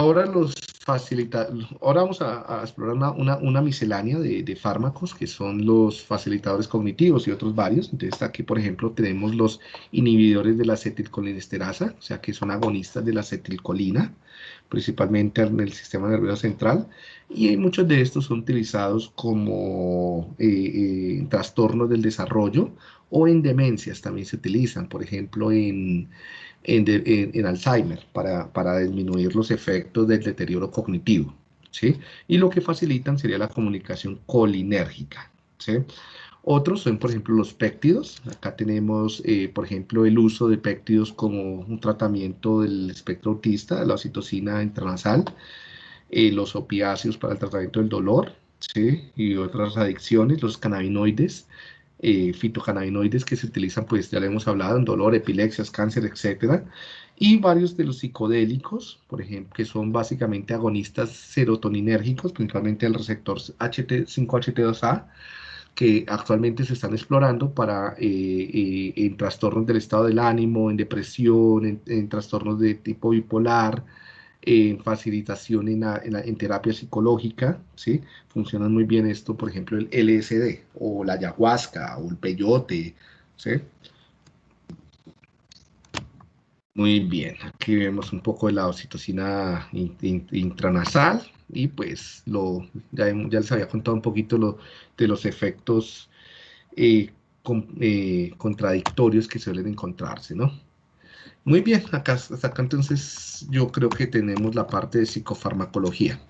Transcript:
Ahora los facilita ahora vamos a, explorar una, miscelánea de, de, fármacos que son los facilitadores cognitivos y otros varios. Entonces aquí, por ejemplo, tenemos los inhibidores de la acetilcolinesterasa, o sea que son agonistas de la acetilcolina, principalmente en el sistema nervioso central, y muchos de estos son utilizados como eh, eh, trastornos del desarrollo o en demencias también se utilizan, por ejemplo, en en, Alzheimer para, para, disminuir los efectos del deterioro cognitivo. ¿sí? Y lo que facilitan sería la comunicación colinérgica. ¿sí? Otros son, por ejemplo, los péptidos. Acá tenemos, eh, por ejemplo, el uso de péptidos como un tratamiento del espectro autista, la oxitocina intranasal, eh, los opiáceos para el tratamiento del dolor, ¿sí? y otras adicciones, los cannabinoides, eh, fitocannabinoides que se utilizan, pues ya le hemos hablado, en dolor, epilepsias, cáncer, etcétera, y varios de los psicodélicos, por ejemplo, que son básicamente agonistas serotoninérgicos, principalmente el receptor HT, 5HT2A, que actualmente se están explorando para eh, eh, en trastornos del estado del ánimo, en depresión, en trastornos de tipo bipolar, en facilitación en, en, terapia psicológica, ¿sí? Funcionan muy bien esto, por ejemplo, el LSD, o la ayahuasca, o el peyote, ¿sí? Muy bien, aquí vemos un poco de la oxitocina intranasal, y pues lo, ya, les había contado un poquito de los efectos eh, eh, contradictorios que suelen encontrarse, ¿no? Muy bien, acá, hasta acá entonces yo creo que tenemos la parte de psicofarmacología.